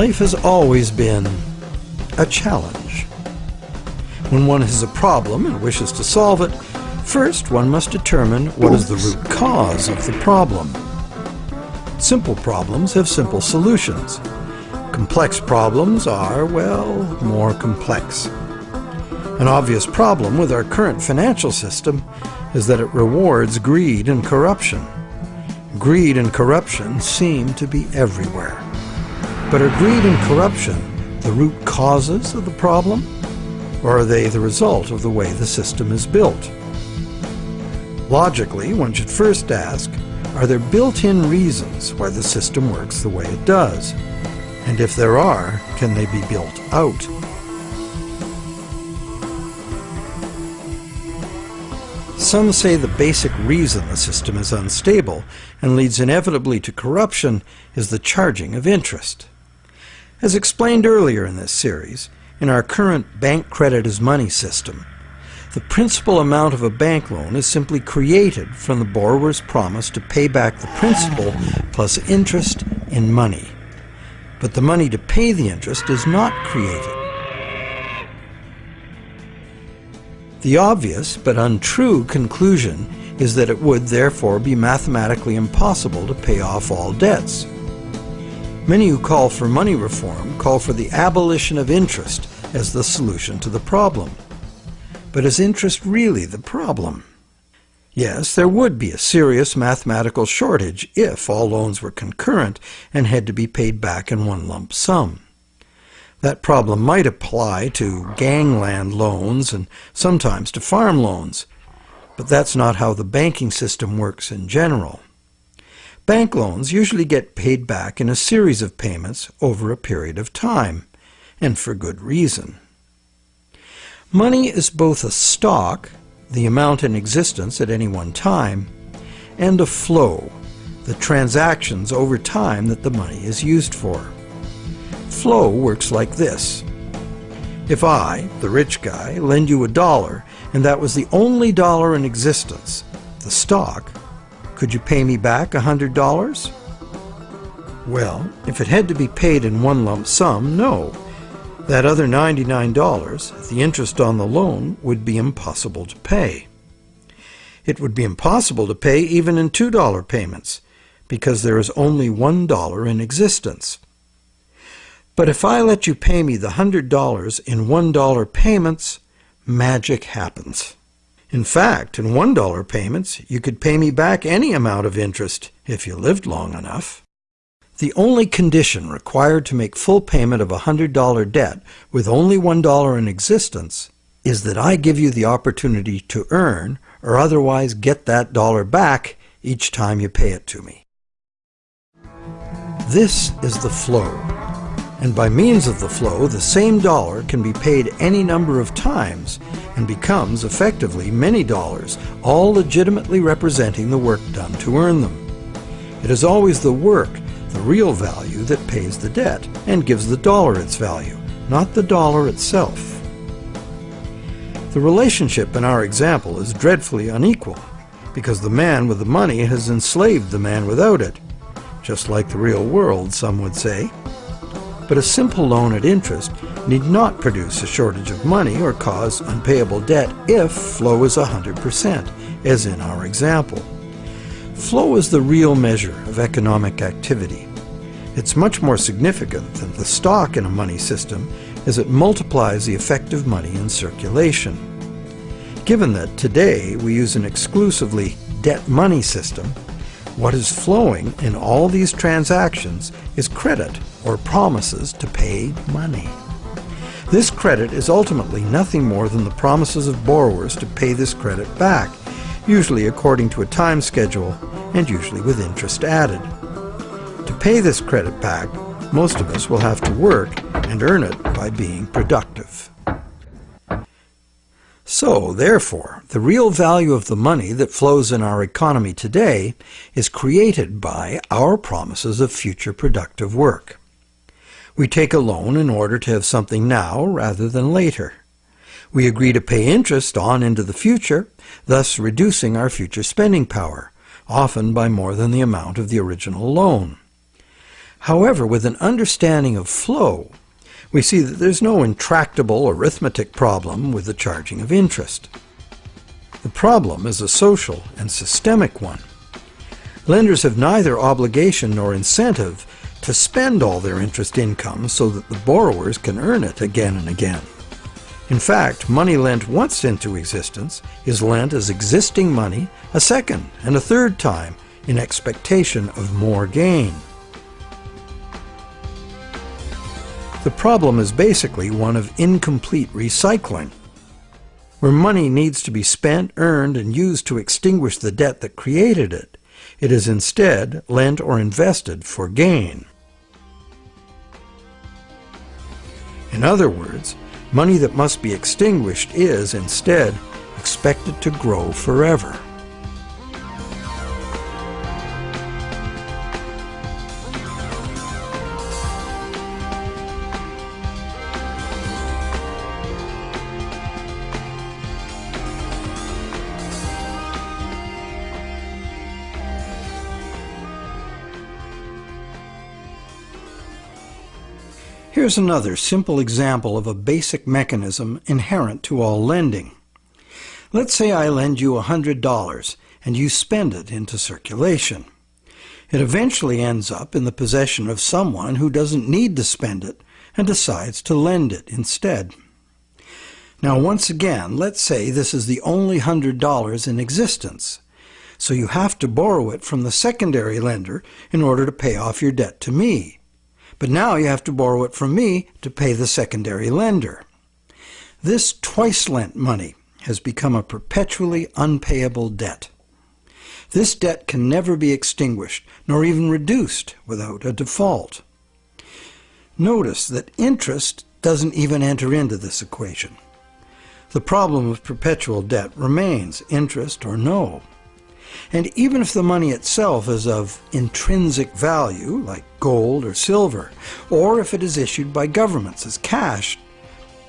Life has always been a challenge. When one has a problem and wishes to solve it, first one must determine what is the root cause of the problem. Simple problems have simple solutions. Complex problems are, well, more complex. An obvious problem with our current financial system is that it rewards greed and corruption. Greed and corruption seem to be everywhere. But are greed and corruption the root causes of the problem? Or are they the result of the way the system is built? Logically, one should first ask, are there built-in reasons why the system works the way it does? And if there are, can they be built out? Some say the basic reason the system is unstable and leads inevitably to corruption is the charging of interest. As explained earlier in this series, in our current bank credit as money system, the principal amount of a bank loan is simply created from the borrower's promise to pay back the principal plus interest in money. But the money to pay the interest is not created. The obvious but untrue conclusion is that it would therefore be mathematically impossible to pay off all debts. Many who call for money reform call for the abolition of interest as the solution to the problem. But is interest really the problem? Yes, there would be a serious mathematical shortage if all loans were concurrent and had to be paid back in one lump sum. That problem might apply to gangland loans and sometimes to farm loans, but that's not how the banking system works in general. Bank loans usually get paid back in a series of payments over a period of time, and for good reason. Money is both a stock, the amount in existence at any one time, and a flow, the transactions over time that the money is used for. Flow works like this. If I, the rich guy, lend you a dollar, and that was the only dollar in existence, the stock, could you pay me back a hundred dollars? Well, if it had to be paid in one lump sum, no. That other $99, the interest on the loan, would be impossible to pay. It would be impossible to pay even in $2 payments, because there is only $1 in existence. But if I let you pay me the $100 in $1 payments, magic happens. In fact, in $1 payments, you could pay me back any amount of interest if you lived long enough. The only condition required to make full payment of a $100 debt with only $1 in existence is that I give you the opportunity to earn or otherwise get that dollar back each time you pay it to me. This is the flow and by means of the flow, the same dollar can be paid any number of times and becomes effectively many dollars, all legitimately representing the work done to earn them. It is always the work, the real value, that pays the debt and gives the dollar its value, not the dollar itself. The relationship in our example is dreadfully unequal, because the man with the money has enslaved the man without it, just like the real world, some would say but a simple loan at interest need not produce a shortage of money or cause unpayable debt if flow is 100%, as in our example. Flow is the real measure of economic activity. It's much more significant than the stock in a money system as it multiplies the effective money in circulation. Given that today we use an exclusively debt money system, what is flowing in all these transactions is credit or promises to pay money. This credit is ultimately nothing more than the promises of borrowers to pay this credit back, usually according to a time schedule and usually with interest added. To pay this credit back, most of us will have to work and earn it by being productive. So, therefore, the real value of the money that flows in our economy today is created by our promises of future productive work. We take a loan in order to have something now rather than later. We agree to pay interest on into the future, thus reducing our future spending power, often by more than the amount of the original loan. However, with an understanding of flow, we see that there's no intractable arithmetic problem with the charging of interest. The problem is a social and systemic one. Lenders have neither obligation nor incentive to spend all their interest income so that the borrowers can earn it again and again. In fact, money lent once into existence is lent as existing money a second and a third time in expectation of more gain. The problem is basically one of incomplete recycling, where money needs to be spent, earned, and used to extinguish the debt that created it. It is instead lent or invested for gain. In other words, money that must be extinguished is, instead, expected to grow forever. Here's another simple example of a basic mechanism inherent to all lending. Let's say I lend you $100 and you spend it into circulation. It eventually ends up in the possession of someone who doesn't need to spend it and decides to lend it instead. Now once again, let's say this is the only $100 in existence. So you have to borrow it from the secondary lender in order to pay off your debt to me but now you have to borrow it from me to pay the secondary lender. This twice lent money has become a perpetually unpayable debt. This debt can never be extinguished, nor even reduced without a default. Notice that interest doesn't even enter into this equation. The problem of perpetual debt remains, interest or no. And even if the money itself is of intrinsic value, like gold or silver, or if it is issued by governments as cash,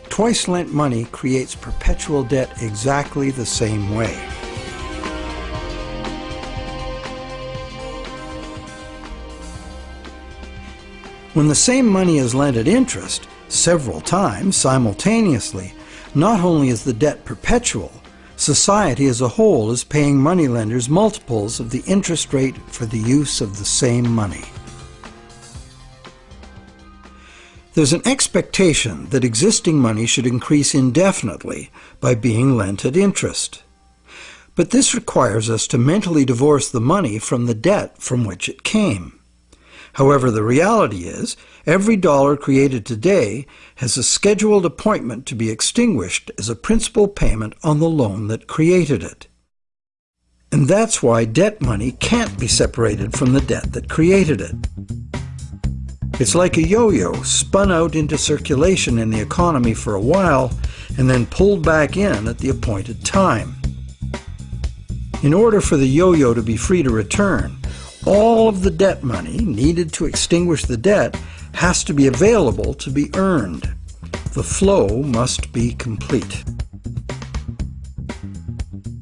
twice lent money creates perpetual debt exactly the same way. When the same money is lent at interest, several times simultaneously, not only is the debt perpetual, Society as a whole is paying moneylenders multiples of the interest rate for the use of the same money. There's an expectation that existing money should increase indefinitely by being lent at interest. But this requires us to mentally divorce the money from the debt from which it came. However, the reality is, every dollar created today has a scheduled appointment to be extinguished as a principal payment on the loan that created it. And that's why debt money can't be separated from the debt that created it. It's like a yo-yo spun out into circulation in the economy for a while and then pulled back in at the appointed time. In order for the yo-yo to be free to return, all of the debt money needed to extinguish the debt has to be available to be earned. The flow must be complete.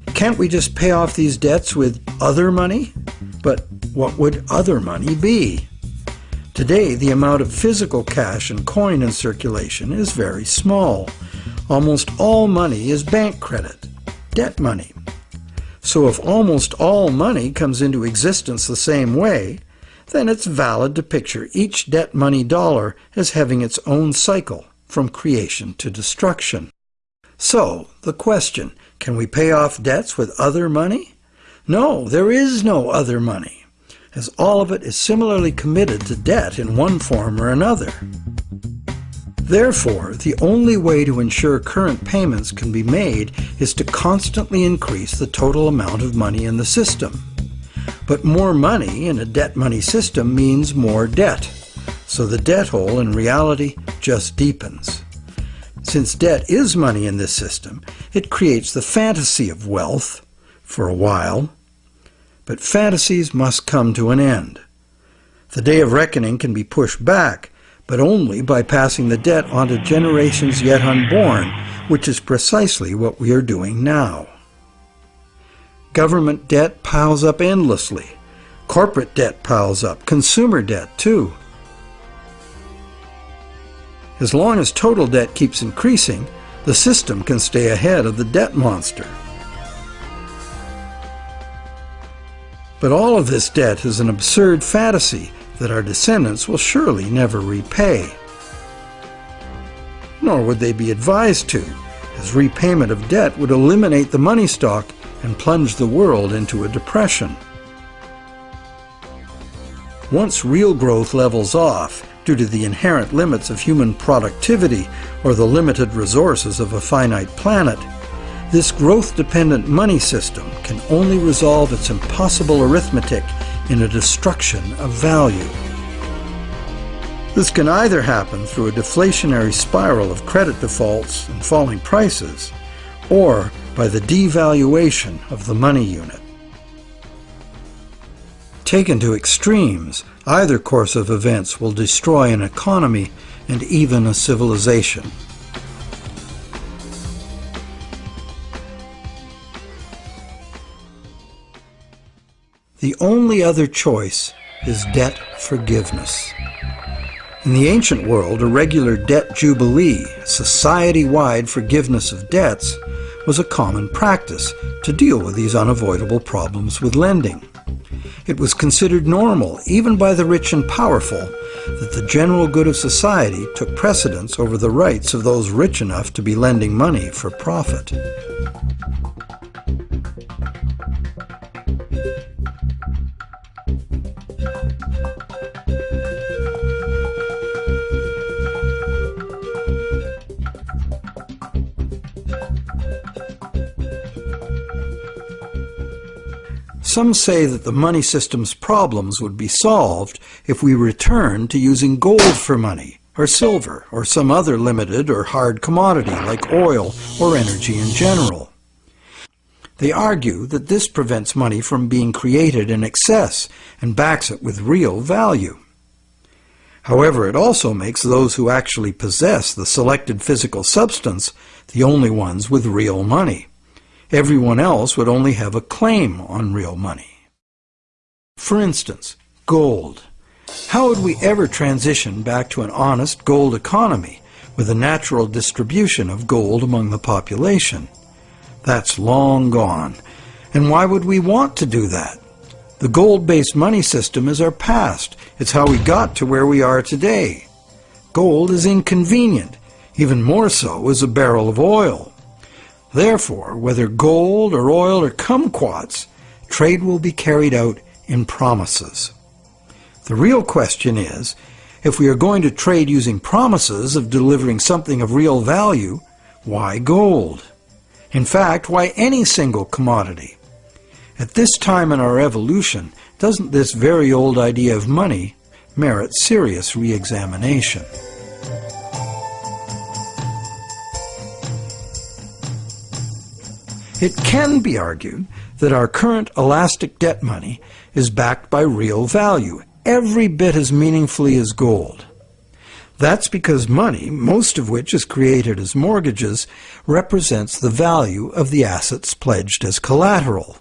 Can't we just pay off these debts with other money? But what would other money be? Today, the amount of physical cash and coin in circulation is very small. Almost all money is bank credit, debt money. So if almost all money comes into existence the same way, then it's valid to picture each debt money dollar as having its own cycle from creation to destruction. So, the question, can we pay off debts with other money? No, there is no other money, as all of it is similarly committed to debt in one form or another. Therefore, the only way to ensure current payments can be made is to constantly increase the total amount of money in the system. But more money in a debt money system means more debt, so the debt hole in reality just deepens. Since debt is money in this system, it creates the fantasy of wealth for a while. But fantasies must come to an end. The day of reckoning can be pushed back but only by passing the debt on to generations yet unborn, which is precisely what we are doing now. Government debt piles up endlessly. Corporate debt piles up, consumer debt too. As long as total debt keeps increasing, the system can stay ahead of the debt monster. But all of this debt is an absurd fantasy that our descendants will surely never repay. Nor would they be advised to, as repayment of debt would eliminate the money stock and plunge the world into a depression. Once real growth levels off, due to the inherent limits of human productivity or the limited resources of a finite planet, this growth-dependent money system can only resolve its impossible arithmetic in a destruction of value. This can either happen through a deflationary spiral of credit defaults and falling prices, or by the devaluation of the money unit. Taken to extremes, either course of events will destroy an economy and even a civilization. The only other choice is debt forgiveness. In the ancient world, a regular debt jubilee, society-wide forgiveness of debts, was a common practice to deal with these unavoidable problems with lending. It was considered normal, even by the rich and powerful, that the general good of society took precedence over the rights of those rich enough to be lending money for profit. Some say that the money system's problems would be solved if we returned to using gold for money, or silver, or some other limited or hard commodity like oil or energy in general. They argue that this prevents money from being created in excess and backs it with real value. However, it also makes those who actually possess the selected physical substance the only ones with real money. Everyone else would only have a claim on real money. For instance, gold. How would we ever transition back to an honest gold economy with a natural distribution of gold among the population? That's long gone. And why would we want to do that? The gold-based money system is our past. It's how we got to where we are today. Gold is inconvenient, even more so as a barrel of oil. Therefore, whether gold or oil or kumquats, trade will be carried out in promises. The real question is, if we are going to trade using promises of delivering something of real value, why gold? In fact, why any single commodity? At this time in our evolution, doesn't this very old idea of money merit serious re-examination? It can be argued that our current elastic debt money is backed by real value, every bit as meaningfully as gold. That's because money, most of which is created as mortgages, represents the value of the assets pledged as collateral.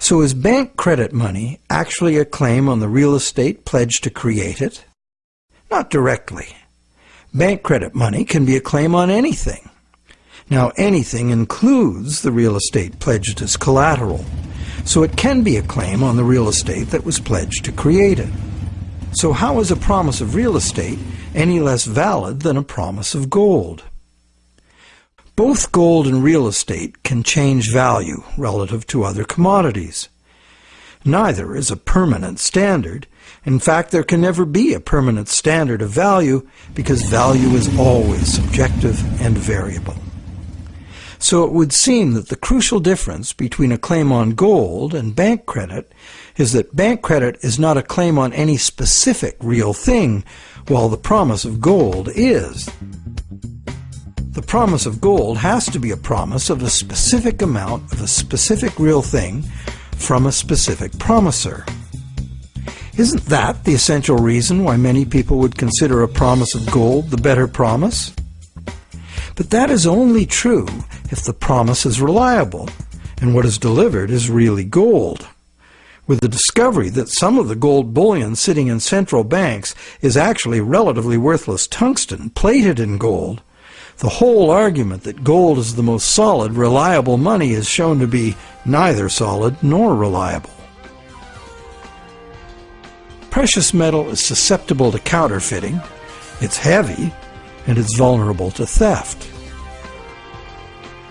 So is bank credit money actually a claim on the real estate pledged to create it? Not directly. Bank credit money can be a claim on anything. Now anything includes the real estate pledged as collateral, so it can be a claim on the real estate that was pledged to create it. So how is a promise of real estate any less valid than a promise of gold? Both gold and real estate can change value relative to other commodities. Neither is a permanent standard. In fact, there can never be a permanent standard of value because value is always subjective and variable. So it would seem that the crucial difference between a claim on gold and bank credit is that bank credit is not a claim on any specific real thing, while the promise of gold is. The promise of gold has to be a promise of a specific amount of a specific real thing from a specific promiser. Isn't that the essential reason why many people would consider a promise of gold the better promise? But that is only true if the promise is reliable and what is delivered is really gold. With the discovery that some of the gold bullion sitting in central banks is actually relatively worthless tungsten plated in gold, the whole argument that gold is the most solid, reliable money is shown to be neither solid nor reliable. Precious metal is susceptible to counterfeiting, it's heavy, and it's vulnerable to theft.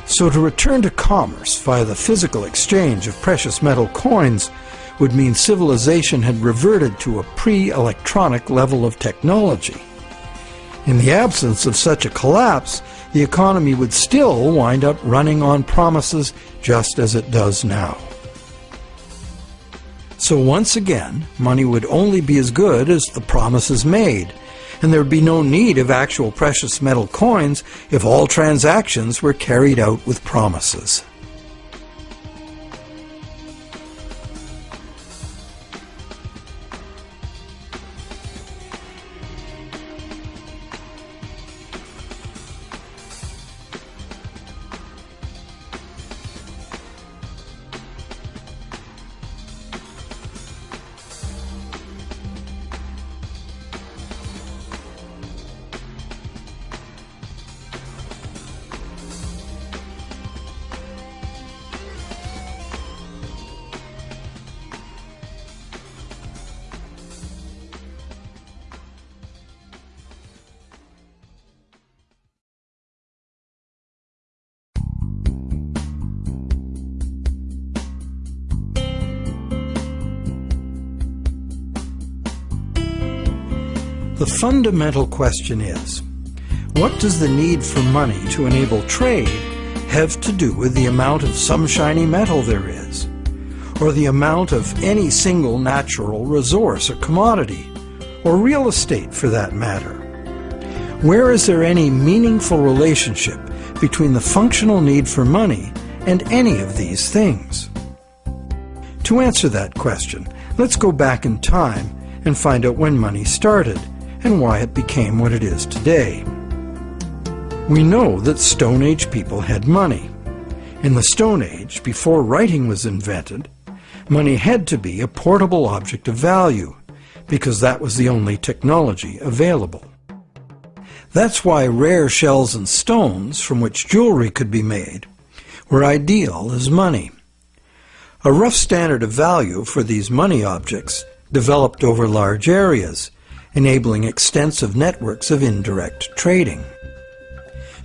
So to return to commerce via the physical exchange of precious metal coins would mean civilization had reverted to a pre-electronic level of technology. In the absence of such a collapse, the economy would still wind up running on promises just as it does now. So once again, money would only be as good as the promises made, and there would be no need of actual precious metal coins if all transactions were carried out with promises. Fundamental question is, what does the need for money to enable trade have to do with the amount of some shiny metal there is, or the amount of any single natural resource or commodity, or real estate for that matter? Where is there any meaningful relationship between the functional need for money and any of these things? To answer that question, let's go back in time and find out when money started and why it became what it is today. We know that Stone Age people had money. In the Stone Age, before writing was invented, money had to be a portable object of value, because that was the only technology available. That's why rare shells and stones, from which jewelry could be made, were ideal as money. A rough standard of value for these money objects developed over large areas, enabling extensive networks of indirect trading.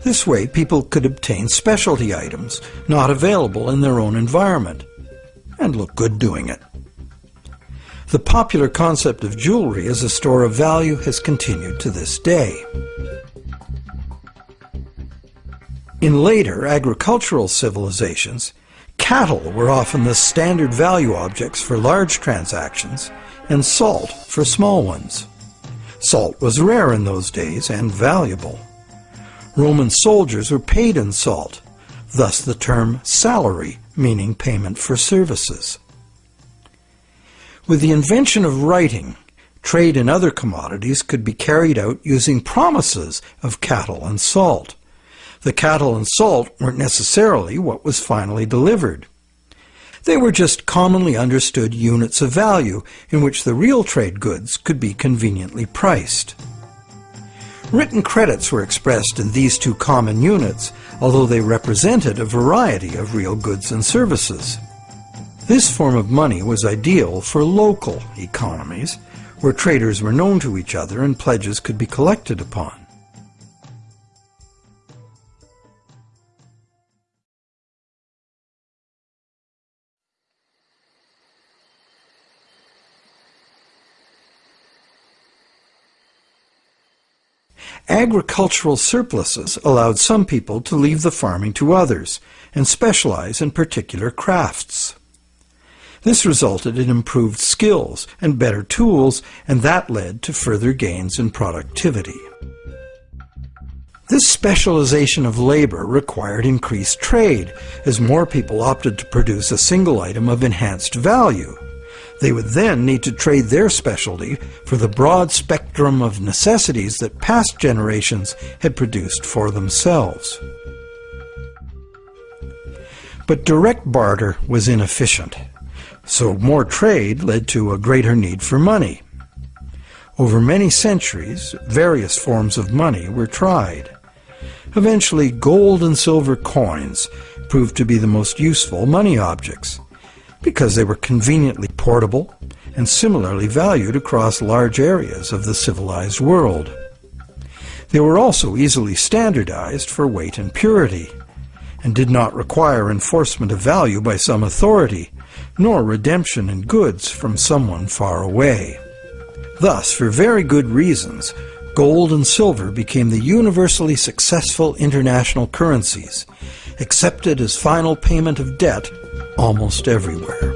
This way, people could obtain specialty items not available in their own environment, and look good doing it. The popular concept of jewelry as a store of value has continued to this day. In later agricultural civilizations, cattle were often the standard value objects for large transactions, and salt for small ones. Salt was rare in those days and valuable. Roman soldiers were paid in salt, thus the term salary, meaning payment for services. With the invention of writing, trade in other commodities could be carried out using promises of cattle and salt. The cattle and salt weren't necessarily what was finally delivered. They were just commonly understood units of value in which the real trade goods could be conveniently priced. Written credits were expressed in these two common units, although they represented a variety of real goods and services. This form of money was ideal for local economies, where traders were known to each other and pledges could be collected upon. Agricultural surpluses allowed some people to leave the farming to others and specialize in particular crafts. This resulted in improved skills and better tools, and that led to further gains in productivity. This specialization of labor required increased trade, as more people opted to produce a single item of enhanced value. They would then need to trade their specialty for the broad spectrum of necessities that past generations had produced for themselves. But direct barter was inefficient. So more trade led to a greater need for money. Over many centuries, various forms of money were tried. Eventually, gold and silver coins proved to be the most useful money objects because they were conveniently portable and similarly valued across large areas of the civilized world. They were also easily standardized for weight and purity, and did not require enforcement of value by some authority, nor redemption in goods from someone far away. Thus, for very good reasons, gold and silver became the universally successful international currencies, accepted as final payment of debt almost everywhere.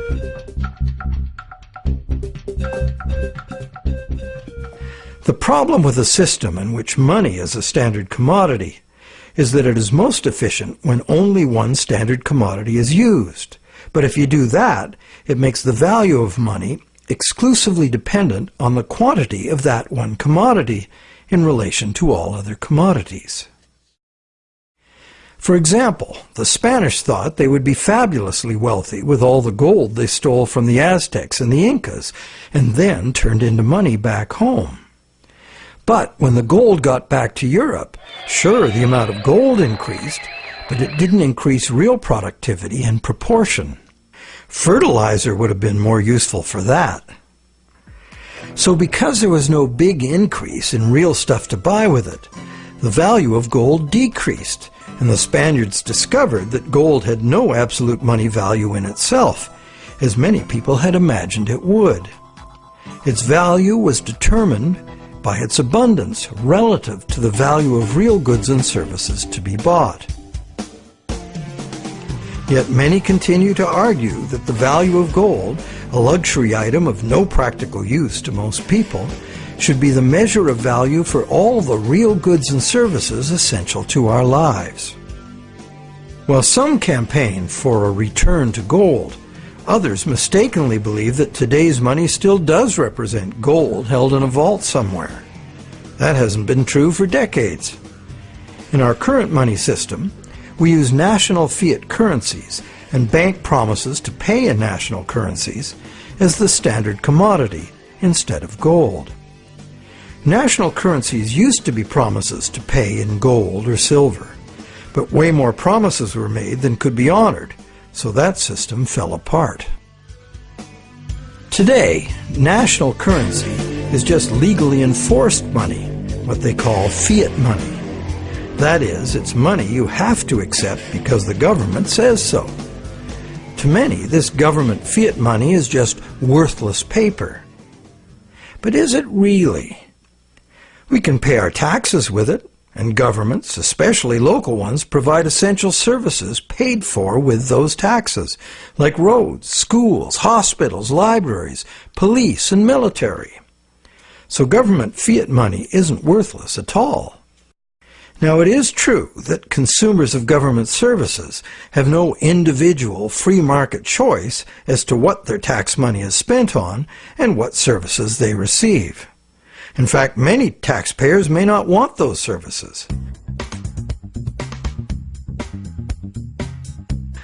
The problem with a system in which money is a standard commodity is that it is most efficient when only one standard commodity is used. But if you do that, it makes the value of money exclusively dependent on the quantity of that one commodity in relation to all other commodities. For example, the Spanish thought they would be fabulously wealthy with all the gold they stole from the Aztecs and the Incas, and then turned into money back home. But when the gold got back to Europe, sure, the amount of gold increased, but it didn't increase real productivity in proportion. Fertilizer would have been more useful for that. So because there was no big increase in real stuff to buy with it, the value of gold decreased, and the Spaniards discovered that gold had no absolute money value in itself, as many people had imagined it would. Its value was determined by its abundance relative to the value of real goods and services to be bought. Yet many continue to argue that the value of gold, a luxury item of no practical use to most people, should be the measure of value for all the real goods and services essential to our lives. While some campaign for a return to gold, Others mistakenly believe that today's money still does represent gold held in a vault somewhere. That hasn't been true for decades. In our current money system, we use national fiat currencies and bank promises to pay in national currencies as the standard commodity instead of gold. National currencies used to be promises to pay in gold or silver, but way more promises were made than could be honored, so that system fell apart. Today, national currency is just legally enforced money, what they call fiat money. That is, it's money you have to accept because the government says so. To many, this government fiat money is just worthless paper. But is it really? We can pay our taxes with it, and governments, especially local ones, provide essential services paid for with those taxes, like roads, schools, hospitals, libraries, police, and military. So government fiat money isn't worthless at all. Now it is true that consumers of government services have no individual free market choice as to what their tax money is spent on and what services they receive. In fact, many taxpayers may not want those services.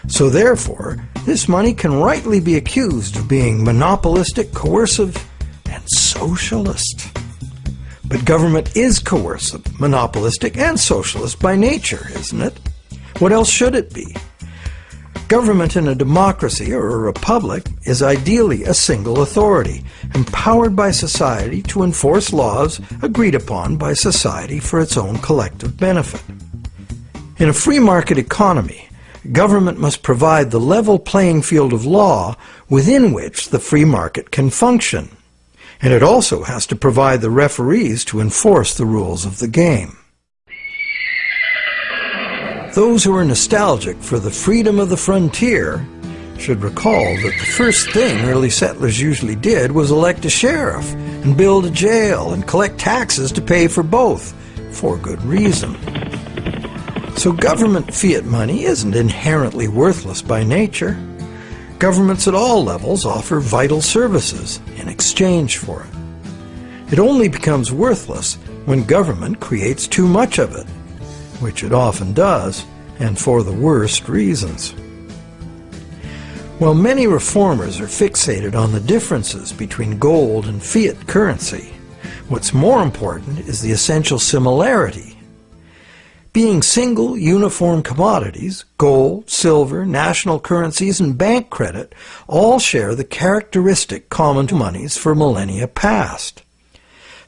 So therefore, this money can rightly be accused of being monopolistic, coercive, and socialist. But government is coercive, monopolistic, and socialist by nature, isn't it? What else should it be? Government in a democracy or a republic is ideally a single authority, empowered by society to enforce laws agreed upon by society for its own collective benefit. In a free market economy, government must provide the level playing field of law within which the free market can function. And it also has to provide the referees to enforce the rules of the game. Those who are nostalgic for the freedom of the frontier should recall that the first thing early settlers usually did was elect a sheriff and build a jail and collect taxes to pay for both, for good reason. So government fiat money isn't inherently worthless by nature. Governments at all levels offer vital services in exchange for it. It only becomes worthless when government creates too much of it which it often does, and for the worst reasons. While many reformers are fixated on the differences between gold and fiat currency, what's more important is the essential similarity. Being single, uniform commodities, gold, silver, national currencies, and bank credit all share the characteristic common to monies for millennia past.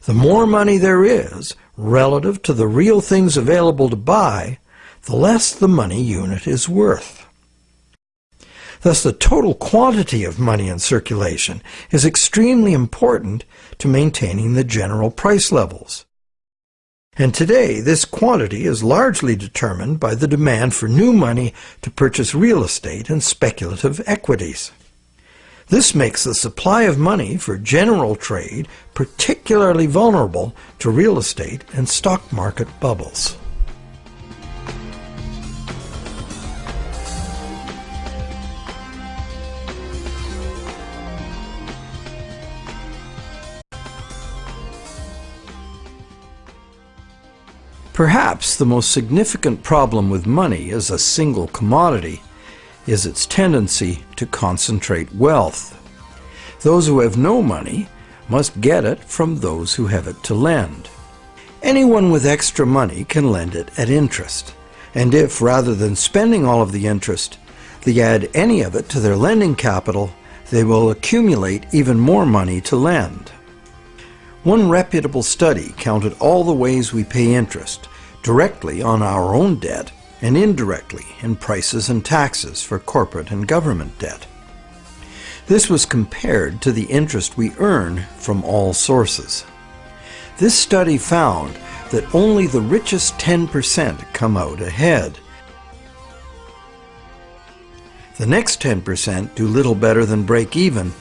The more money there is, relative to the real things available to buy, the less the money unit is worth. Thus, the total quantity of money in circulation is extremely important to maintaining the general price levels. And today, this quantity is largely determined by the demand for new money to purchase real estate and speculative equities. This makes the supply of money for general trade particularly vulnerable to real estate and stock market bubbles. Perhaps the most significant problem with money as a single commodity is its tendency to concentrate wealth. Those who have no money must get it from those who have it to lend. Anyone with extra money can lend it at interest, and if, rather than spending all of the interest, they add any of it to their lending capital, they will accumulate even more money to lend. One reputable study counted all the ways we pay interest, directly on our own debt and indirectly in prices and taxes for corporate and government debt. This was compared to the interest we earn from all sources. This study found that only the richest 10% come out ahead. The next 10% do little better than break even,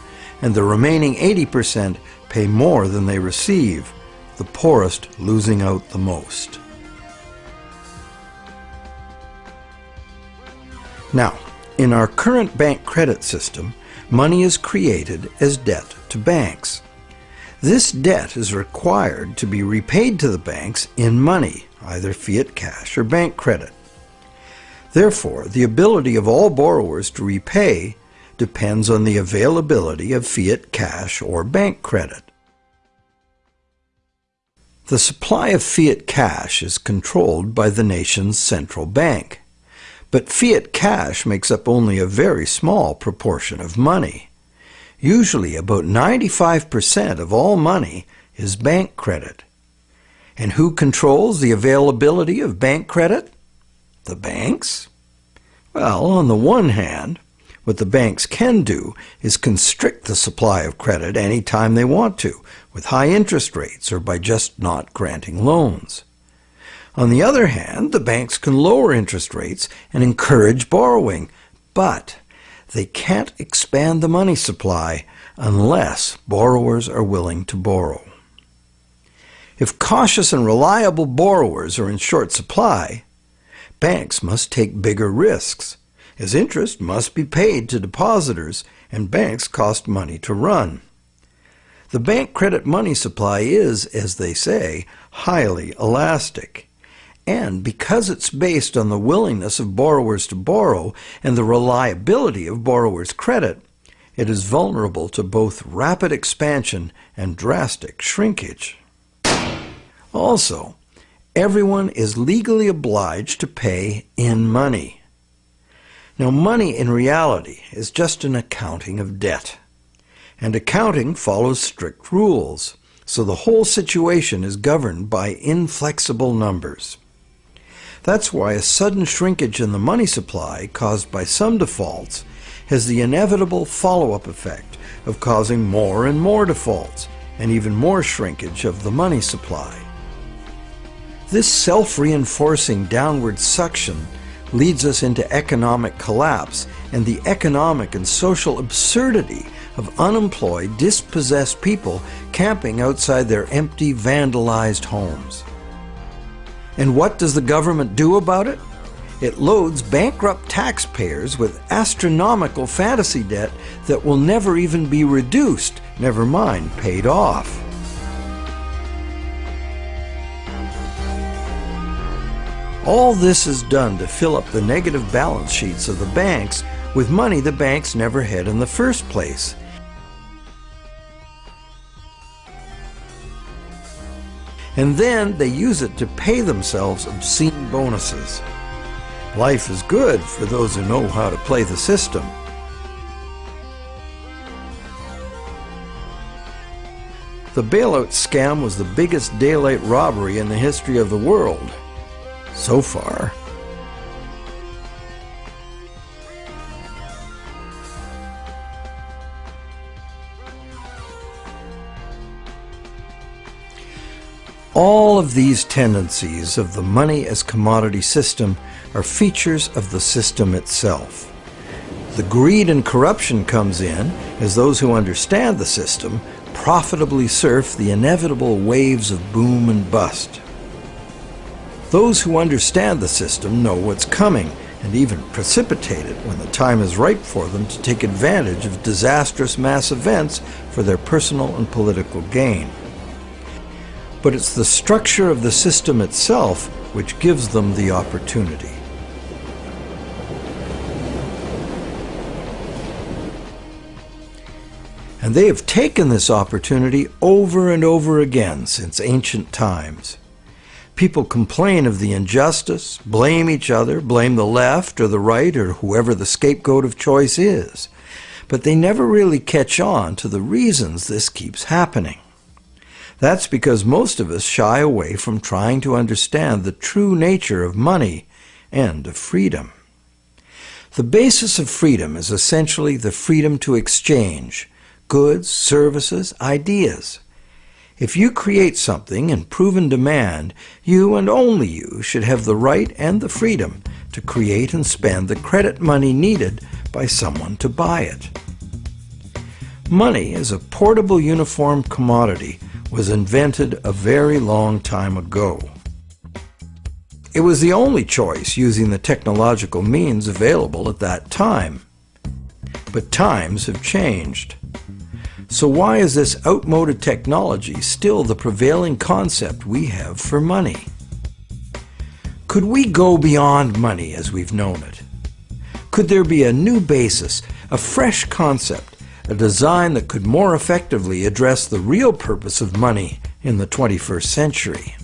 and the remaining 80% pay more than they receive, the poorest losing out the most. Now, in our current bank credit system, money is created as debt to banks. This debt is required to be repaid to the banks in money, either fiat cash or bank credit. Therefore, the ability of all borrowers to repay depends on the availability of fiat cash or bank credit. The supply of fiat cash is controlled by the nation's central bank. But fiat cash makes up only a very small proportion of money. Usually about 95% of all money is bank credit. And who controls the availability of bank credit? The banks? Well, on the one hand, what the banks can do is constrict the supply of credit any time they want to, with high interest rates or by just not granting loans. On the other hand, the banks can lower interest rates and encourage borrowing, but they can't expand the money supply unless borrowers are willing to borrow. If cautious and reliable borrowers are in short supply, banks must take bigger risks as interest must be paid to depositors and banks cost money to run. The bank credit money supply is, as they say, highly elastic. And because it's based on the willingness of borrowers to borrow and the reliability of borrowers' credit, it is vulnerable to both rapid expansion and drastic shrinkage. Also, everyone is legally obliged to pay in money. Now, money in reality is just an accounting of debt. And accounting follows strict rules, so the whole situation is governed by inflexible numbers. That's why a sudden shrinkage in the money supply caused by some defaults has the inevitable follow-up effect of causing more and more defaults and even more shrinkage of the money supply. This self-reinforcing downward suction leads us into economic collapse and the economic and social absurdity of unemployed, dispossessed people camping outside their empty, vandalized homes. And what does the government do about it? It loads bankrupt taxpayers with astronomical fantasy debt that will never even be reduced, never mind paid off. All this is done to fill up the negative balance sheets of the banks with money the banks never had in the first place. And then they use it to pay themselves obscene bonuses. Life is good for those who know how to play the system. The bailout scam was the biggest daylight robbery in the history of the world. So far. All of these tendencies of the money as commodity system are features of the system itself. The greed and corruption comes in as those who understand the system profitably surf the inevitable waves of boom and bust. Those who understand the system know what's coming and even precipitate it when the time is ripe for them to take advantage of disastrous mass events for their personal and political gain. But it's the structure of the system itself which gives them the opportunity. And they have taken this opportunity over and over again since ancient times. People complain of the injustice, blame each other, blame the left or the right or whoever the scapegoat of choice is. But they never really catch on to the reasons this keeps happening. That's because most of us shy away from trying to understand the true nature of money and of freedom. The basis of freedom is essentially the freedom to exchange, goods, services, ideas. If you create something in proven demand, you and only you should have the right and the freedom to create and spend the credit money needed by someone to buy it. Money is a portable uniform commodity was invented a very long time ago. It was the only choice using the technological means available at that time. But times have changed. So why is this outmoded technology still the prevailing concept we have for money? Could we go beyond money as we've known it? Could there be a new basis, a fresh concept, a design that could more effectively address the real purpose of money in the 21st century?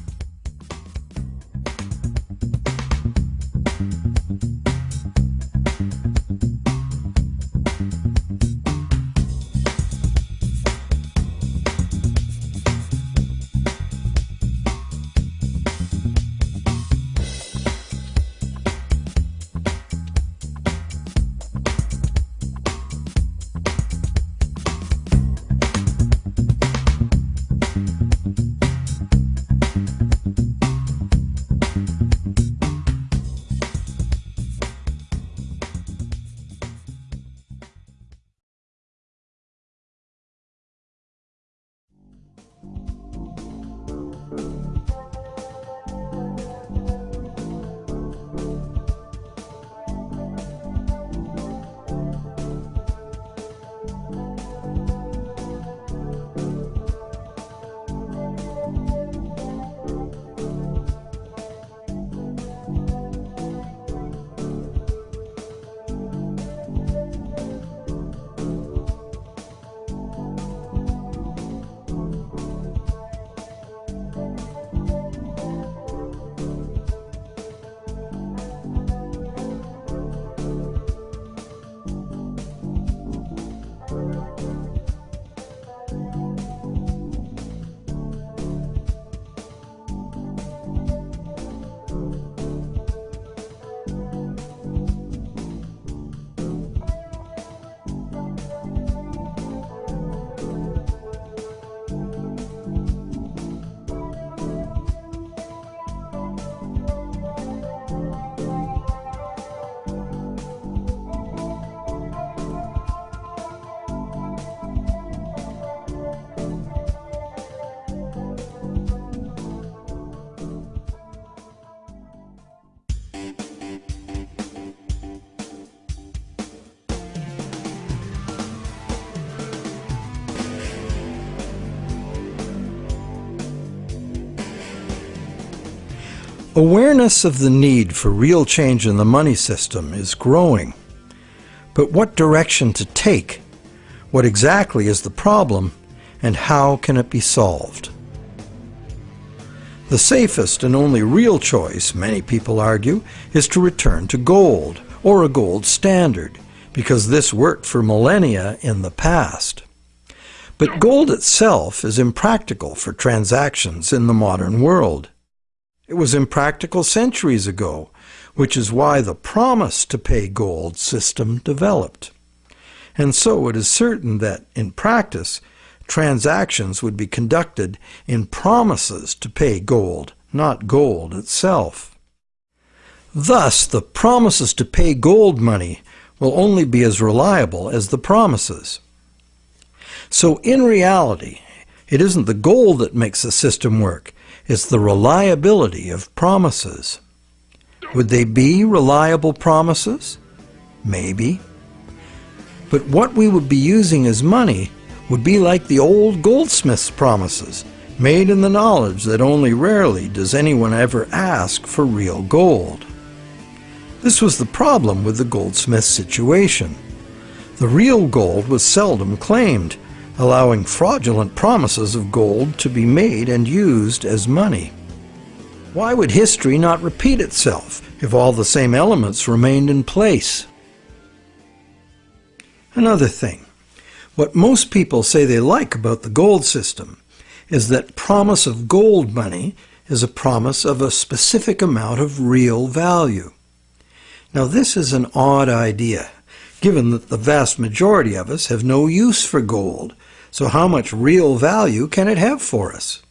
Awareness of the need for real change in the money system is growing. But what direction to take? What exactly is the problem? And how can it be solved? The safest and only real choice, many people argue, is to return to gold, or a gold standard, because this worked for millennia in the past. But gold itself is impractical for transactions in the modern world. It was impractical centuries ago, which is why the promise to pay gold system developed. And so it is certain that, in practice, transactions would be conducted in promises to pay gold, not gold itself. Thus, the promises to pay gold money will only be as reliable as the promises. So in reality, it isn't the gold that makes the system work, it's the reliability of promises. Would they be reliable promises? Maybe. But what we would be using as money would be like the old goldsmith's promises, made in the knowledge that only rarely does anyone ever ask for real gold. This was the problem with the goldsmith situation. The real gold was seldom claimed, allowing fraudulent promises of gold to be made and used as money. Why would history not repeat itself if all the same elements remained in place? Another thing, what most people say they like about the gold system is that promise of gold money is a promise of a specific amount of real value. Now this is an odd idea, given that the vast majority of us have no use for gold, so how much real value can it have for us?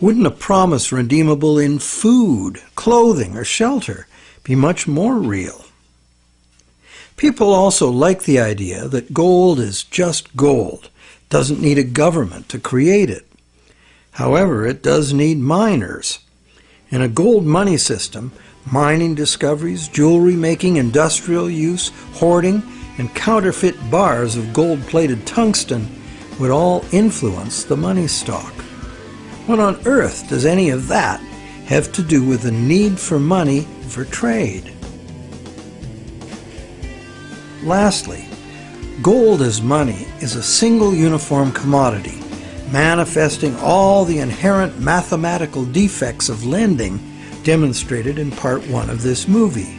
Wouldn't a promise redeemable in food, clothing, or shelter be much more real? People also like the idea that gold is just gold, doesn't need a government to create it. However, it does need miners. In a gold money system, mining discoveries, jewelry making, industrial use, hoarding, and counterfeit bars of gold-plated tungsten would all influence the money stock. What on earth does any of that have to do with the need for money for trade? Lastly, gold as money is a single uniform commodity, manifesting all the inherent mathematical defects of lending demonstrated in part one of this movie.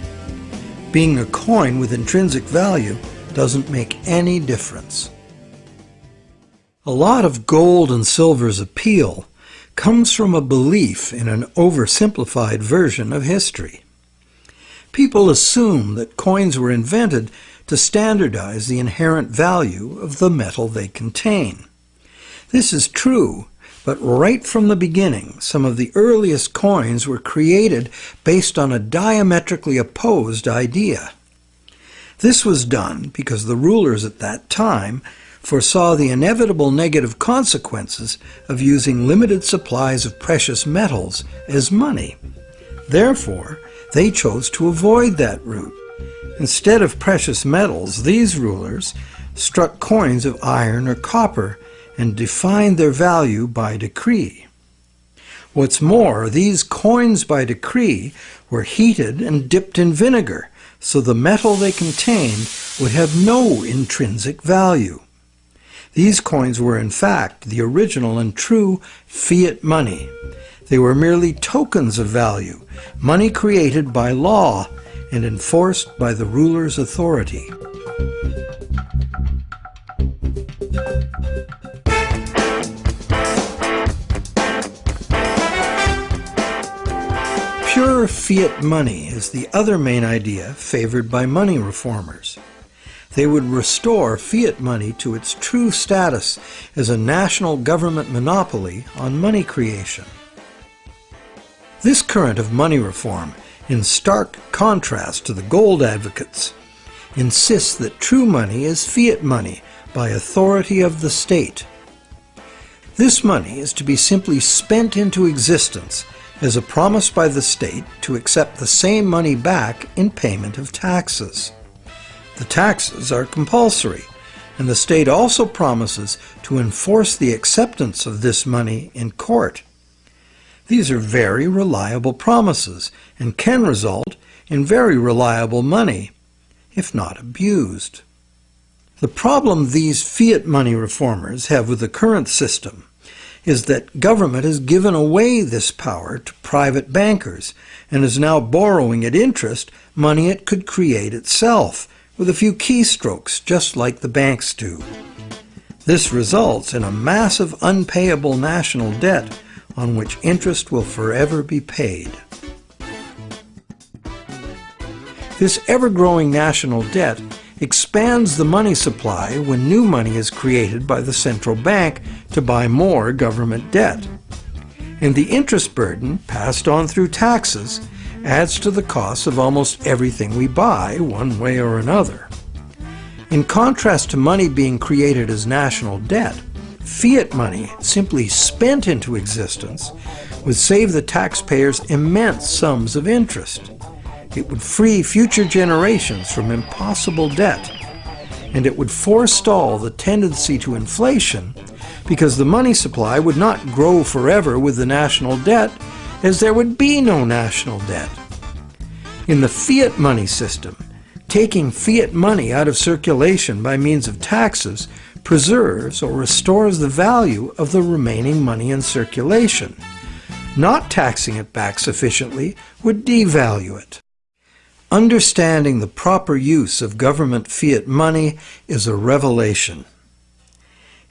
Being a coin with intrinsic value doesn't make any difference. A lot of gold and silver's appeal comes from a belief in an oversimplified version of history. People assume that coins were invented to standardize the inherent value of the metal they contain. This is true, but right from the beginning, some of the earliest coins were created based on a diametrically opposed idea. This was done because the rulers at that time foresaw the inevitable negative consequences of using limited supplies of precious metals as money. Therefore, they chose to avoid that route Instead of precious metals, these rulers struck coins of iron or copper and defined their value by decree. What's more, these coins by decree were heated and dipped in vinegar, so the metal they contained would have no intrinsic value. These coins were in fact the original and true fiat money. They were merely tokens of value, money created by law and enforced by the ruler's authority. Fiat money is the other main idea favored by money reformers. They would restore fiat money to its true status as a national government monopoly on money creation. This current of money reform in stark contrast to the gold advocates, insists that true money is fiat money by authority of the state. This money is to be simply spent into existence as a promise by the state to accept the same money back in payment of taxes. The taxes are compulsory, and the state also promises to enforce the acceptance of this money in court. These are very reliable promises and can result in very reliable money. if not abused. The problem these fiat money reformers have with the current system is that government has given away this power to private bankers and is now borrowing at interest money it could create itself with a few keystrokes just like the banks do. This results in a massive unpayable national debt on which interest will forever be paid. This ever-growing national debt expands the money supply when new money is created by the central bank to buy more government debt. And the interest burden, passed on through taxes, adds to the cost of almost everything we buy, one way or another. In contrast to money being created as national debt, fiat money, simply spent into existence, would save the taxpayers immense sums of interest. It would free future generations from impossible debt, and it would forestall the tendency to inflation because the money supply would not grow forever with the national debt as there would be no national debt. In the fiat money system, taking fiat money out of circulation by means of taxes preserves or restores the value of the remaining money in circulation. Not taxing it back sufficiently would devalue it. Understanding the proper use of government fiat money is a revelation.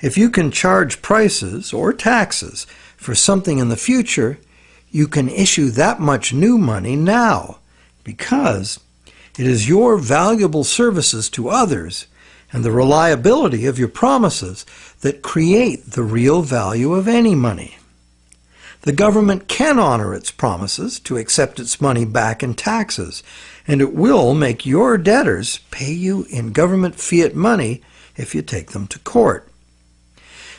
If you can charge prices or taxes for something in the future, you can issue that much new money now because it is your valuable services to others and the reliability of your promises that create the real value of any money. The government can honor its promises to accept its money back in taxes and it will make your debtors pay you in government fiat money if you take them to court.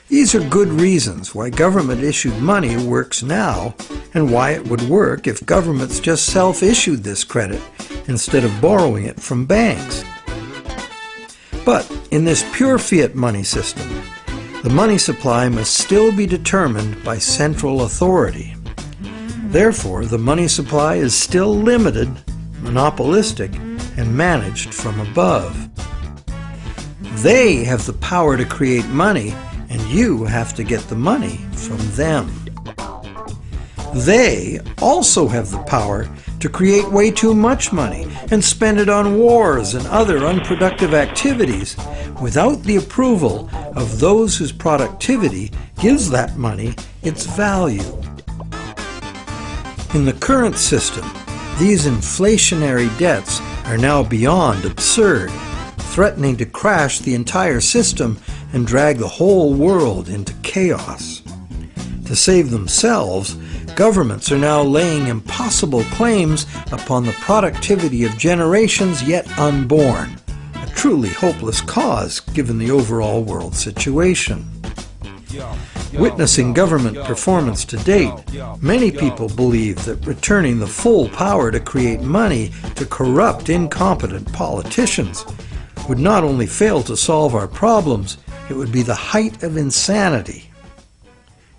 These are good reasons why government-issued money works now and why it would work if governments just self-issued this credit instead of borrowing it from banks. But in this pure fiat money system, the money supply must still be determined by central authority. Therefore, the money supply is still limited monopolistic, and managed from above. They have the power to create money, and you have to get the money from them. They also have the power to create way too much money and spend it on wars and other unproductive activities without the approval of those whose productivity gives that money its value. In the current system, these inflationary debts are now beyond absurd, threatening to crash the entire system and drag the whole world into chaos. To save themselves, governments are now laying impossible claims upon the productivity of generations yet unborn, a truly hopeless cause given the overall world situation. Witnessing government performance to date, many people believe that returning the full power to create money to corrupt, incompetent politicians would not only fail to solve our problems, it would be the height of insanity.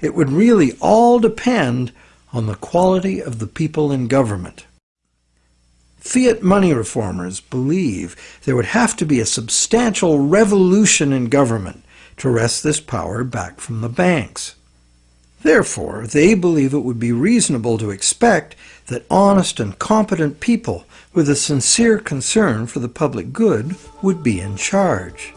It would really all depend on the quality of the people in government. Fiat money reformers believe there would have to be a substantial revolution in government to wrest this power back from the banks. Therefore, they believe it would be reasonable to expect that honest and competent people with a sincere concern for the public good would be in charge.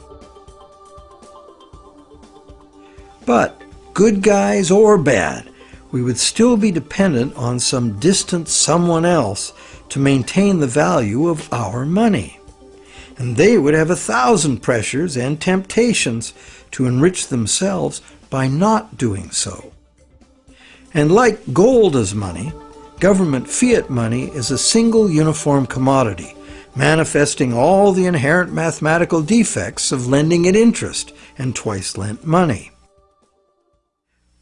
But, good guys or bad, we would still be dependent on some distant someone else to maintain the value of our money. And they would have a thousand pressures and temptations to enrich themselves by not doing so. And like gold as money, government fiat money is a single uniform commodity, manifesting all the inherent mathematical defects of lending at interest and twice lent money.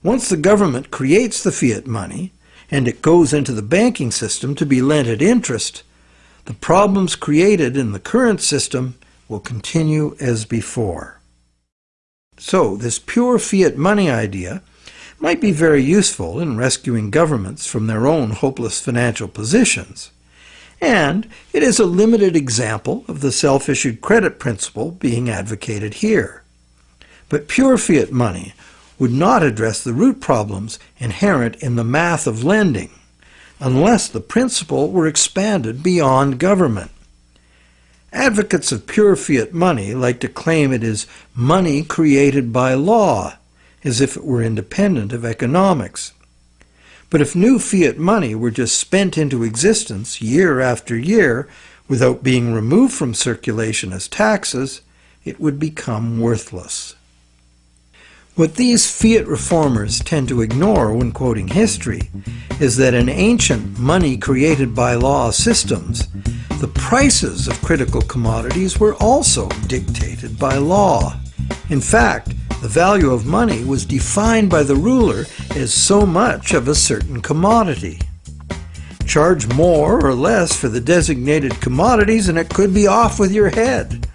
Once the government creates the fiat money, and it goes into the banking system to be lent at interest, the problems created in the current system will continue as before. So this pure fiat money idea might be very useful in rescuing governments from their own hopeless financial positions. and it is a limited example of the self-issued credit principle being advocated here. But pure fiat money would not address the root problems inherent in the math of lending unless the principle were expanded beyond government. Advocates of pure fiat money like to claim it is money created by law, as if it were independent of economics. But if new fiat money were just spent into existence year after year without being removed from circulation as taxes, it would become worthless. What these fiat reformers tend to ignore when quoting history is that in ancient money created by law systems, the prices of critical commodities were also dictated by law. In fact, the value of money was defined by the ruler as so much of a certain commodity. Charge more or less for the designated commodities and it could be off with your head.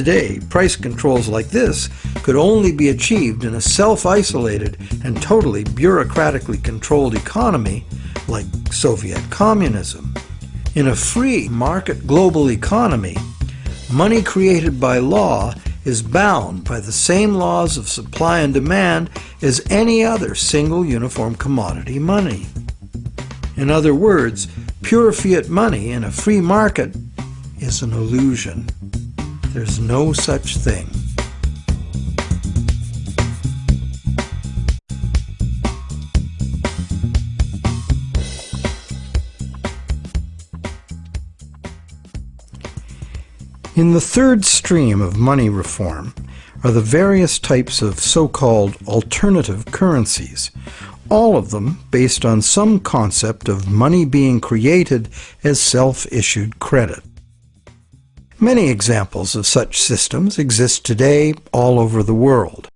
Today, price controls like this could only be achieved in a self-isolated and totally bureaucratically controlled economy like Soviet communism. In a free market global economy, money created by law is bound by the same laws of supply and demand as any other single uniform commodity money. In other words, pure fiat money in a free market is an illusion. There's no such thing. In the third stream of money reform are the various types of so-called alternative currencies, all of them based on some concept of money being created as self-issued credit. Many examples of such systems exist today all over the world.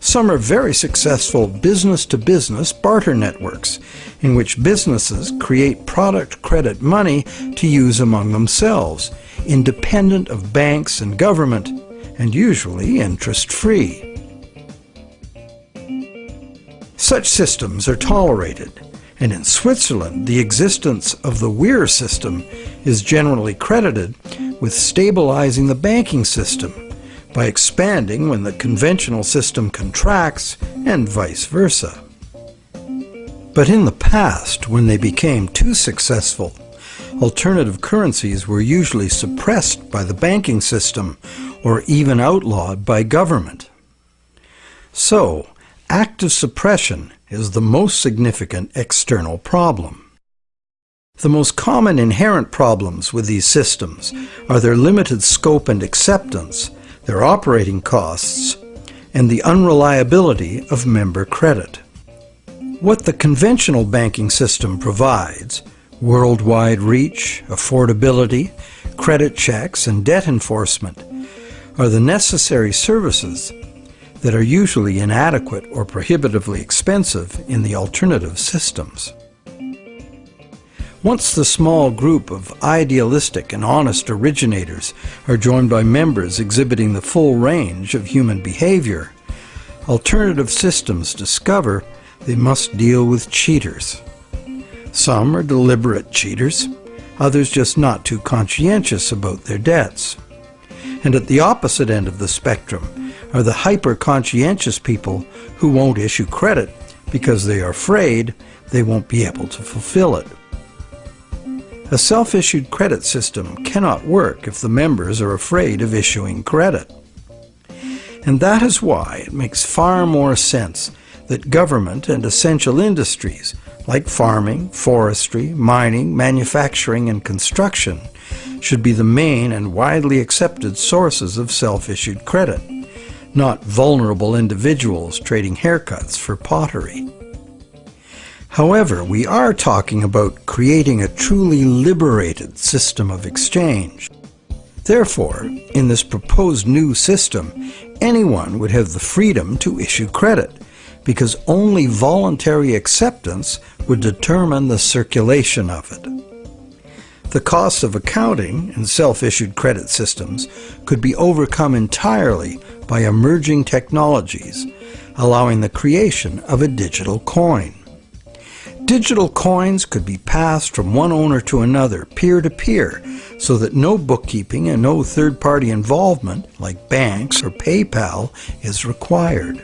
Some are very successful business-to-business -business barter networks, in which businesses create product credit money to use among themselves, independent of banks and government, and usually interest-free. Such systems are tolerated, and in Switzerland the existence of the WIR system is generally credited with stabilizing the banking system by expanding when the conventional system contracts and vice versa. But in the past, when they became too successful, alternative currencies were usually suppressed by the banking system or even outlawed by government. So, active suppression is the most significant external problem. The most common inherent problems with these systems are their limited scope and acceptance, their operating costs, and the unreliability of member credit. What the conventional banking system provides worldwide reach, affordability, credit checks, and debt enforcement are the necessary services that are usually inadequate or prohibitively expensive in the alternative systems. Once the small group of idealistic and honest originators are joined by members exhibiting the full range of human behavior, alternative systems discover they must deal with cheaters. Some are deliberate cheaters, others just not too conscientious about their debts. And at the opposite end of the spectrum are the hyper-conscientious people who won't issue credit because they are afraid they won't be able to fulfill it. A self-issued credit system cannot work if the members are afraid of issuing credit. And that is why it makes far more sense that government and essential industries like farming, forestry, mining, manufacturing, and construction, should be the main and widely accepted sources of self-issued credit, not vulnerable individuals trading haircuts for pottery. However, we are talking about creating a truly liberated system of exchange. Therefore, in this proposed new system, anyone would have the freedom to issue credit, because only voluntary acceptance would determine the circulation of it. The costs of accounting and self-issued credit systems could be overcome entirely by emerging technologies, allowing the creation of a digital coin. Digital coins could be passed from one owner to another, peer to peer, so that no bookkeeping and no third party involvement, like banks or PayPal, is required.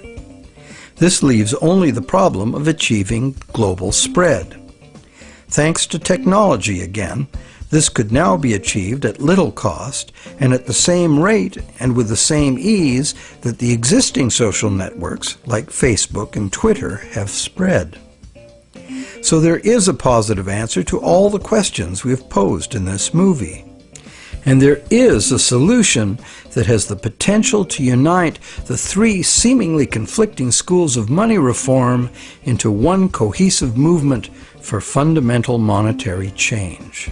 This leaves only the problem of achieving global spread. Thanks to technology again, this could now be achieved at little cost and at the same rate and with the same ease that the existing social networks like Facebook and Twitter have spread. So there is a positive answer to all the questions we have posed in this movie. And there is a solution that has the potential to unite the three seemingly conflicting schools of money reform into one cohesive movement for fundamental monetary change.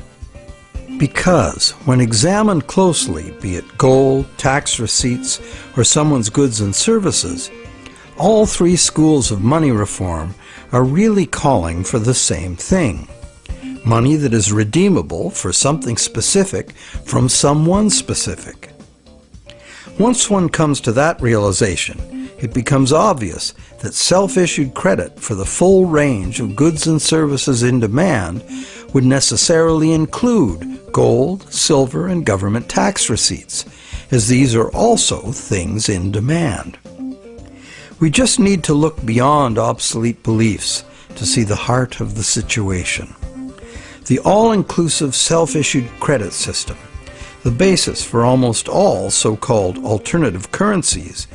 Because, when examined closely, be it gold, tax receipts, or someone's goods and services, all three schools of money reform are really calling for the same thing. Money that is redeemable for something specific from someone specific. Once one comes to that realization, it becomes obvious that self-issued credit for the full range of goods and services in demand would necessarily include gold, silver, and government tax receipts, as these are also things in demand. We just need to look beyond obsolete beliefs to see the heart of the situation. The all-inclusive self-issued credit system, the basis for almost all so-called alternative currencies,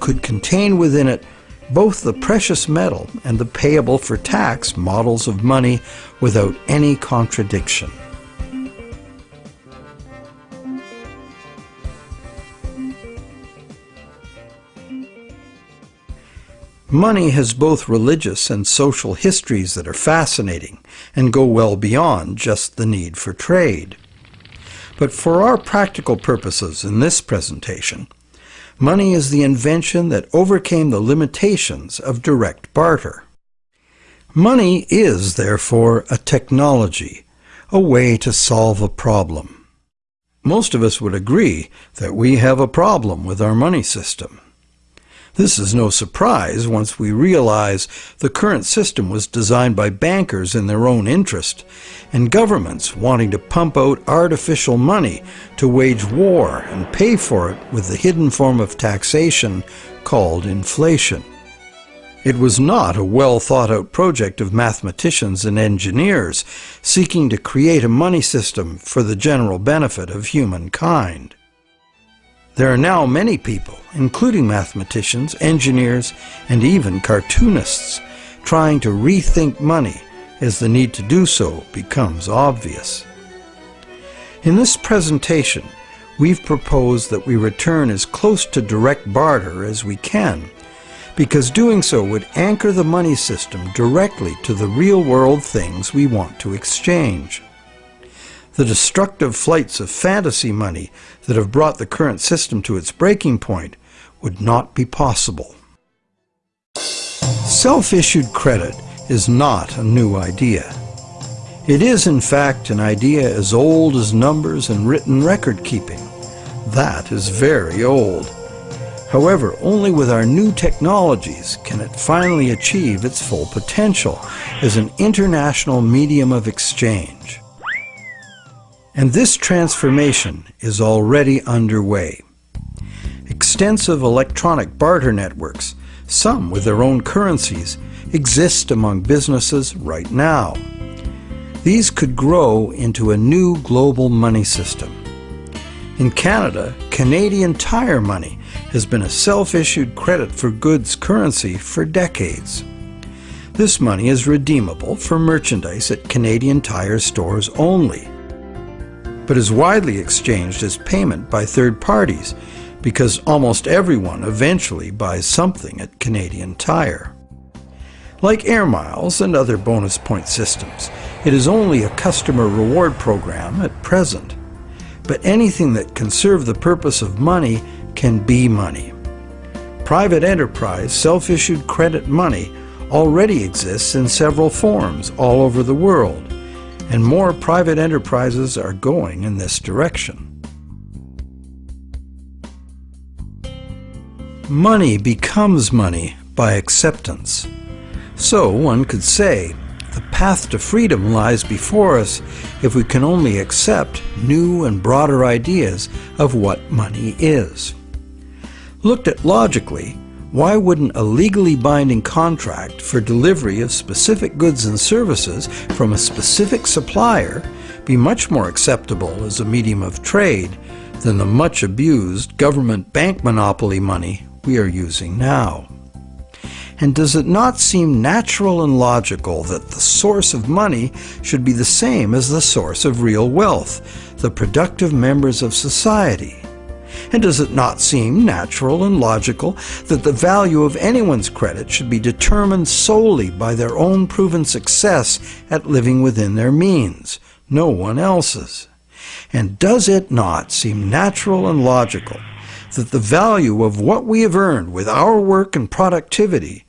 could contain within it both the precious metal and the payable for tax models of money without any contradiction. Money has both religious and social histories that are fascinating and go well beyond just the need for trade. But for our practical purposes in this presentation, money is the invention that overcame the limitations of direct barter. Money is, therefore, a technology, a way to solve a problem. Most of us would agree that we have a problem with our money system. This is no surprise once we realize the current system was designed by bankers in their own interest, and governments wanting to pump out artificial money to wage war and pay for it with the hidden form of taxation called inflation. It was not a well thought out project of mathematicians and engineers seeking to create a money system for the general benefit of humankind. There are now many people, including mathematicians, engineers, and even cartoonists, trying to rethink money as the need to do so becomes obvious. In this presentation, we've proposed that we return as close to direct barter as we can, because doing so would anchor the money system directly to the real-world things we want to exchange. The destructive flights of fantasy money that have brought the current system to its breaking point would not be possible. Self-issued credit is not a new idea. It is in fact an idea as old as numbers and written record keeping. That is very old. However, only with our new technologies can it finally achieve its full potential as an international medium of exchange. And this transformation is already underway. Extensive electronic barter networks, some with their own currencies, exist among businesses right now. These could grow into a new global money system. In Canada, Canadian Tire Money has been a self-issued credit for goods currency for decades. This money is redeemable for merchandise at Canadian Tire stores only but is widely exchanged as payment by third parties because almost everyone eventually buys something at Canadian Tire. Like air miles and other bonus point systems, it is only a customer reward program at present. But anything that can serve the purpose of money can be money. Private enterprise self-issued credit money already exists in several forms all over the world and more private enterprises are going in this direction. Money becomes money by acceptance. So one could say the path to freedom lies before us if we can only accept new and broader ideas of what money is. Looked at logically, why wouldn't a legally binding contract for delivery of specific goods and services from a specific supplier be much more acceptable as a medium of trade than the much abused government bank monopoly money we are using now? And does it not seem natural and logical that the source of money should be the same as the source of real wealth, the productive members of society? And does it not seem natural and logical that the value of anyone's credit should be determined solely by their own proven success at living within their means, no one else's? And does it not seem natural and logical that the value of what we have earned with our work and productivity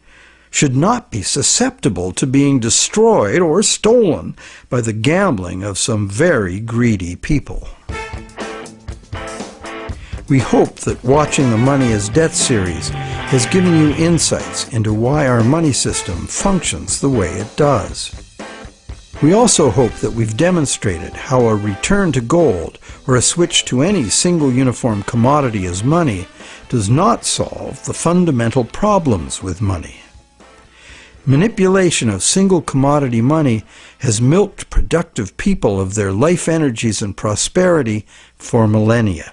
should not be susceptible to being destroyed or stolen by the gambling of some very greedy people. We hope that watching the Money as Debt series has given you insights into why our money system functions the way it does. We also hope that we've demonstrated how a return to gold or a switch to any single uniform commodity as money does not solve the fundamental problems with money. Manipulation of single commodity money has milked productive people of their life energies and prosperity for millennia.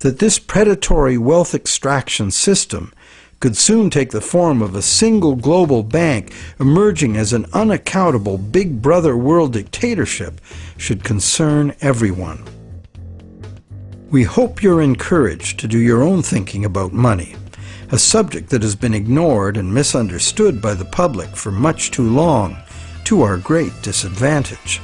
That this predatory wealth extraction system could soon take the form of a single global bank emerging as an unaccountable big brother world dictatorship should concern everyone. We hope you're encouraged to do your own thinking about money a subject that has been ignored and misunderstood by the public for much too long, to our great disadvantage.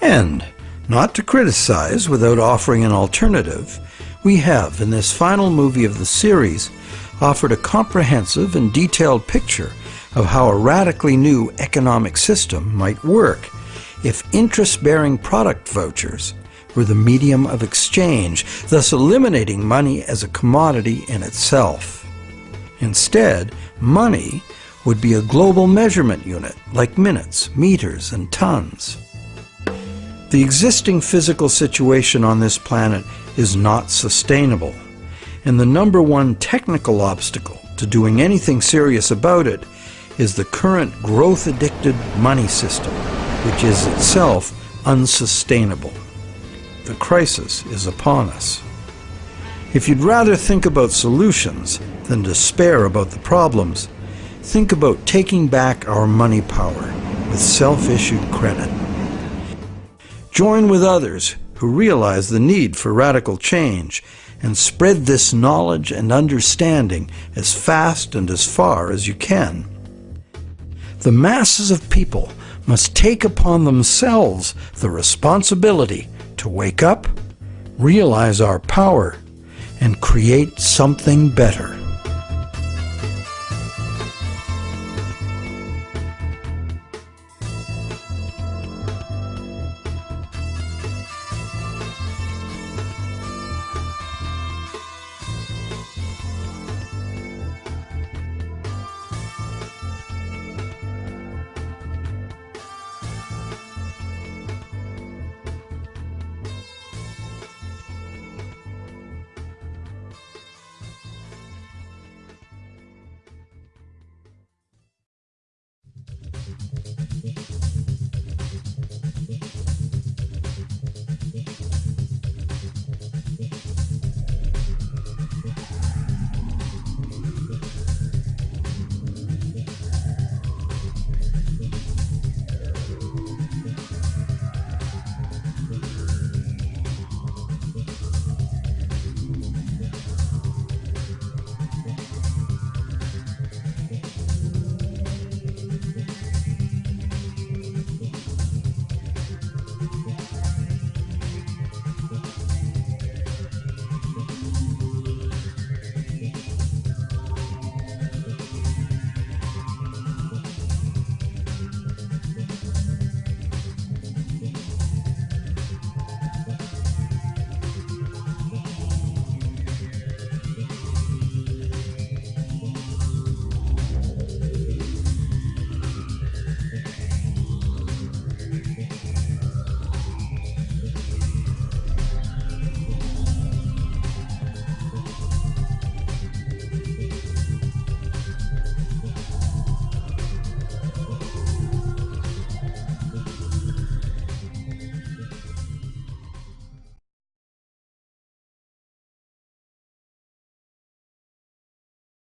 And, not to criticize without offering an alternative, we have, in this final movie of the series, offered a comprehensive and detailed picture of how a radically new economic system might work if interest-bearing product vouchers were the medium of exchange, thus eliminating money as a commodity in itself. Instead, money would be a global measurement unit like minutes, meters, and tons. The existing physical situation on this planet is not sustainable, and the number one technical obstacle to doing anything serious about it is the current growth-addicted money system, which is itself unsustainable. The crisis is upon us. If you'd rather think about solutions than despair about the problems, think about taking back our money power with self-issued credit. Join with others who realize the need for radical change and spread this knowledge and understanding as fast and as far as you can. The masses of people must take upon themselves the responsibility to wake up, realize our power, and create something better.